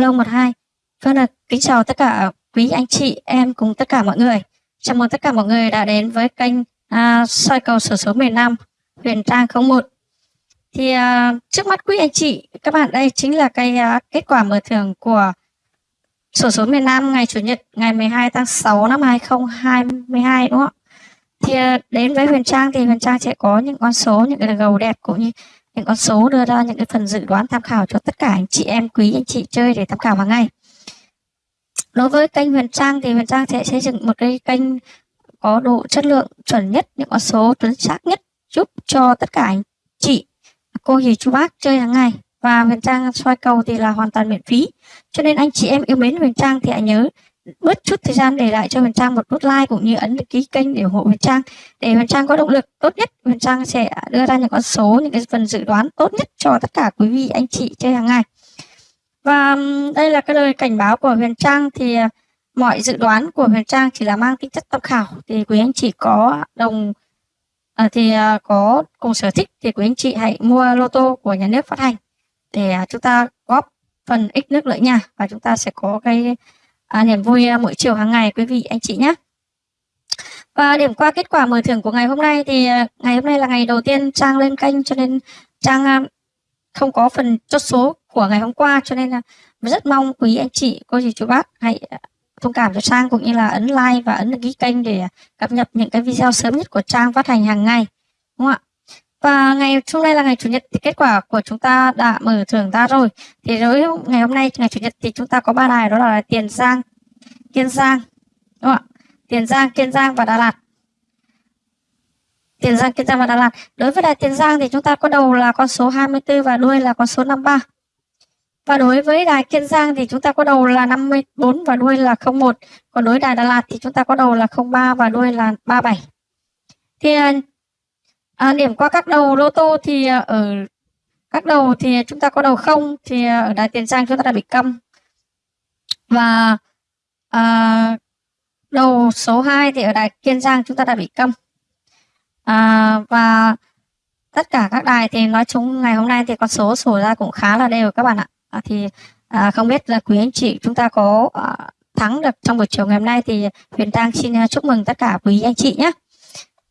Alo 12. Vâng là kính chào tất cả quý anh chị em cùng tất cả mọi người. Chào mừng tất cả mọi người đã đến với kênh à, soi cầu sổ số miền Nam Huyền Trang 01. Thì à, trước mắt quý anh chị các bạn đây chính là cái à, kết quả mở thưởng của sổ số miền Nam ngày chủ nhật ngày 12 tháng 6 năm 2022 đúng không ạ? Thì à, đến với Huyền Trang thì Huyền Trang sẽ có những con số những cái gầu đẹp cũng như những con số đưa ra, những cái phần dự đoán tham khảo cho tất cả anh chị em, quý anh chị chơi để tham khảo hàng ngày. Đối với kênh Huyền Trang thì Huyền Trang sẽ xây dựng một cái kênh có độ chất lượng chuẩn nhất, những con số chuẩn xác nhất, giúp cho tất cả anh chị, cô dì chú bác chơi hàng ngày. Và Huyền Trang soi cầu thì là hoàn toàn miễn phí. Cho nên anh chị em yêu mến Huyền Trang thì hãy nhớ bớt chút thời gian để lại cho Huyền Trang một nút like cũng như ấn đăng ký kênh để ủng hộ Huyền Trang. Để Huyền Trang có động lực tốt nhất Huyền Trang sẽ đưa ra những con số những cái phần dự đoán tốt nhất cho tất cả quý vị anh chị chơi hàng ngày. Và đây là cái lời cảnh báo của Huyền Trang thì à, mọi dự đoán của Huyền Trang chỉ là mang tính chất tham khảo. Thì quý anh chị có đồng à, thì à, có cùng sở thích thì quý anh chị hãy mua lô tô của nhà nước phát hành. Để à, chúng ta góp phần ích nước lợi nha và chúng ta sẽ có cái à, niềm vui à, mỗi chiều hàng ngày quý vị anh chị nhé và điểm qua kết quả mở thưởng của ngày hôm nay thì à, ngày hôm nay là ngày đầu tiên Trang lên kênh cho nên Trang à, không có phần chốt số của ngày hôm qua cho nên là rất mong quý anh chị cô dì chú bác hãy thông cảm cho Trang cũng như là ấn like và ấn đăng ký kênh để cập nhật những cái video sớm nhất của Trang phát hành hàng ngày đúng không ạ? Và ngày, hôm nay là ngày chủ nhật thì kết quả của chúng ta đã mở thưởng ra rồi. Thì đối ngày hôm nay, ngày chủ nhật thì chúng ta có ba đài, đó là tiền giang, kiên giang, đúng không ạ? Tiền giang, kiên giang và đà lạt. Tiền giang, kiên giang và đà lạt. Đối với đài tiền giang thì chúng ta có đầu là con số 24 và đuôi là con số 53 và đối với đài Kiên Giang thì chúng ta có đầu là 54 và đuôi là 01. Còn đối với đài Đà Lạt thì chúng ta có đầu là 03 và đuôi là 37. Thì à, à, điểm qua các đầu lô tô thì ờ, ở các đầu thì chúng ta có đầu không thì ờ, ở đài Tiền Giang chúng ta đã bị câm. Và à, đầu số 2 thì ở đài Kiên Giang chúng ta đã bị câm. À, và tất cả các đài thì nói chung ngày hôm nay thì con số sổ ra cũng khá là đều các bạn ạ à, thì à, không biết là quý anh chị chúng ta có à, thắng được trong buổi chiều ngày hôm nay thì Huyền Trang xin à, chúc mừng tất cả quý anh chị nhé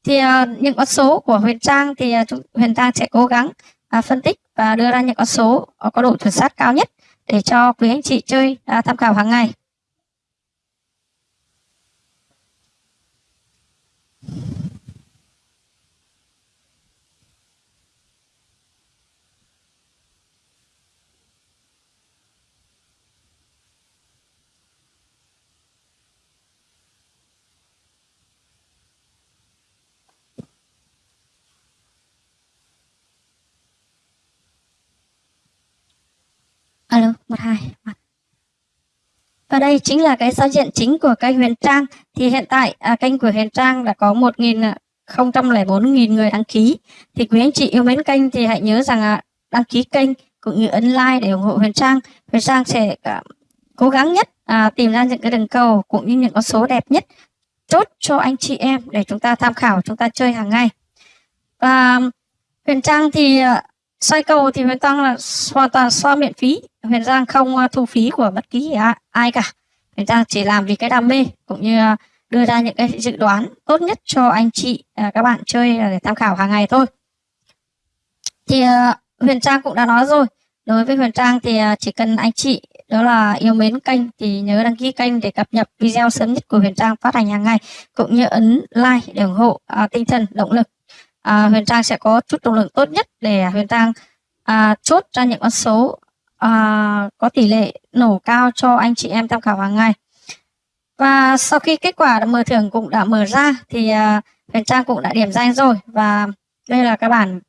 thì uh, những con số của Huyền Trang thì uh, Huyền Trang sẽ cố gắng uh, phân tích và đưa ra những con số có độ chuẩn xác cao nhất để cho quý anh chị chơi uh, tham khảo hàng ngày alo một hai và đây chính là cái giao diện chính của kênh Huyền Trang. Thì hiện tại à, kênh của Huyền Trang đã có một nghìn à, không trăm lẻ bốn nghìn người đăng ký. Thì quý anh chị yêu mến kênh thì hãy nhớ rằng à, đăng ký kênh cũng như ấn like để ủng hộ Huyền Trang. Huyền Trang sẽ à, cố gắng nhất à, tìm ra những cái đường cầu cũng như những con số đẹp nhất chốt cho anh chị em để chúng ta tham khảo chúng ta chơi hàng ngày. Và Huyền Trang thì à, xoay cầu thì Huyền Trang là hoàn toàn xoa miễn phí. Huyền Giang không ờ, thu phí của bất kỳ à, ai cả. Huyền Giang chỉ làm vì cái đam mê cũng như ờ, đưa ra những cái dự đoán tốt nhất cho anh chị à, các bạn chơi để tham khảo hàng ngày thôi. Thì ờ, Huyền Trang cũng đã nói rồi. Đối với Huyền Trang thì chỉ cần anh chị đó là yêu mến kênh thì nhớ đăng ký kênh để cập nhật video sớm nhất của Huyền Trang phát hành hàng ngày cũng như ấn like để ủng hộ à, tinh thần động lực. À, Huyền Trang sẽ có chút động lực tốt nhất để Huyền Trang à, chốt ra những con số à, có tỷ lệ nổ cao cho anh chị em tham khảo hàng ngày. Và sau khi kết quả mở thưởng cũng đã mở ra thì à, Huyền Trang cũng đã điểm danh rồi. Và đây là các bản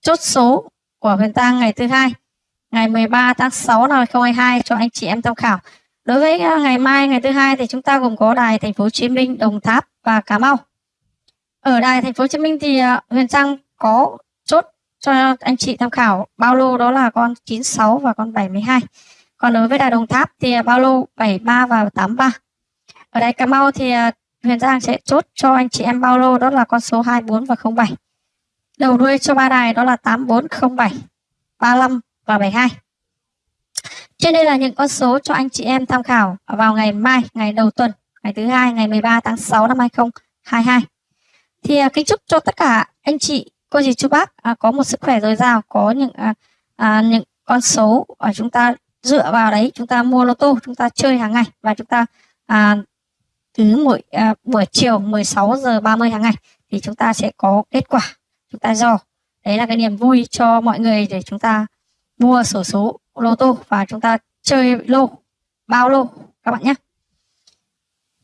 chốt số của Huyền Trang ngày thứ hai ngày 13 tháng 6 năm 2022 cho anh chị em tham khảo. Đối với à, ngày mai ngày thứ hai thì chúng ta gồm có đài thành phố Hồ Chí Minh Đồng Tháp và Cà Mau. Ở đài thành phố Hồ Chí Minh thì à, Huyền Trang có cho anh chị tham khảo. Bao lô đó là con 96 và con 72 còn đối với Đà Đồng Tháp thì à, bao lô 73 và 83 ở đây Cà Mau thì à, Huyền Giang sẽ chốt cho anh chị em bao lô đó là con số 24 và 07 đầu đuôi cho ba đài đó là 8407 35 và 72 Trên đây là những con số cho anh chị em tham khảo vào ngày mai, ngày đầu tuần, ngày thứ hai, ngày 13 tháng 6 năm 2022. Thì à, kính chúc cho tất cả anh chị, cô dì chú bác? À, có một sức khỏe dồi dào, có những à, à, những con số ở chúng ta dựa vào đấy chúng ta mua lô tô, chúng ta chơi hàng ngày và chúng ta à, cứ mỗi à, buổi chiều 16 giờ 30 hàng ngày thì chúng ta sẽ có kết quả chúng ta dò. Đấy là cái niềm vui cho mọi người để chúng ta mua sổ số lô tô và chúng ta chơi lô bao lô các bạn nhé.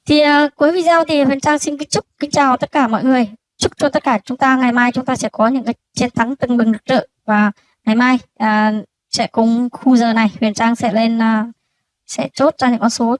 Thì à, cuối video thì Huyền Trang xin kính chúc kính chào tất cả mọi người chúc cho tất cả chúng ta ngày mai chúng ta sẽ có những cái chiến thắng tưng bừng rực rỡ. Và ngày mai uh, sẽ cùng khu giờ này Huyền Trang sẽ lên uh, sẽ chốt ra những con số